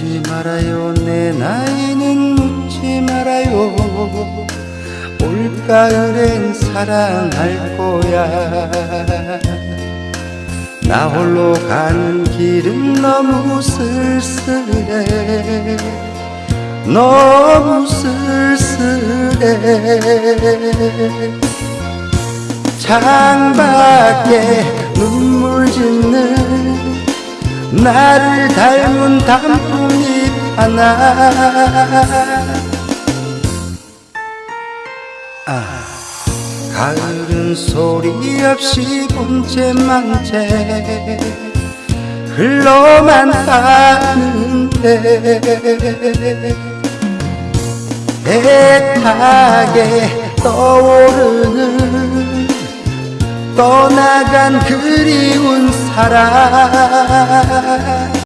묻지 말아요. 내 나이는 묻지 말아요. 올가을엔 사랑할 거야. 나 홀로 가는 길은 너무 쓸쓸해. 너무 쓸쓸해. 창밖에 눈물 짓는 나를 닮은 단풍잎 하나. 아, 가을은 소리 없이 본체만체 흘러만 가는데. 애타게 떠오르는 떠나간 그리운 사랑